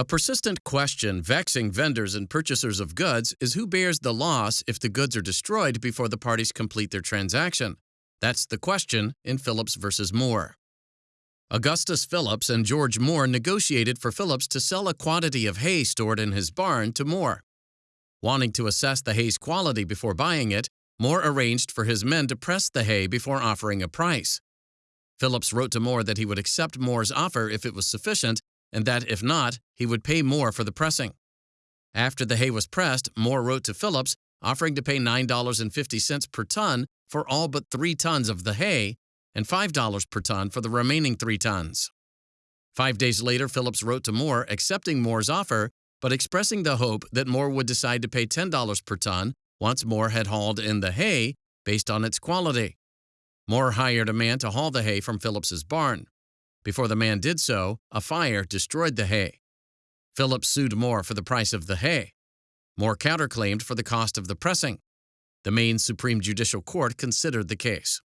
A persistent question vexing vendors and purchasers of goods is who bears the loss if the goods are destroyed before the parties complete their transaction. That's the question in Phillips versus Moore. Augustus Phillips and George Moore negotiated for Phillips to sell a quantity of hay stored in his barn to Moore. Wanting to assess the hay's quality before buying it, Moore arranged for his men to press the hay before offering a price. Phillips wrote to Moore that he would accept Moore's offer if it was sufficient, and that if not, he would pay more for the pressing. After the hay was pressed, Moore wrote to Phillips offering to pay $9.50 per ton for all but three tons of the hay and $5 per ton for the remaining three tons. Five days later, Phillips wrote to Moore accepting Moore's offer, but expressing the hope that Moore would decide to pay $10 per ton once Moore had hauled in the hay based on its quality. Moore hired a man to haul the hay from Phillips's barn. Before the man did so, a fire destroyed the hay. Phillips sued Moore for the price of the hay. Moore counterclaimed for the cost of the pressing. The Maine Supreme Judicial Court considered the case.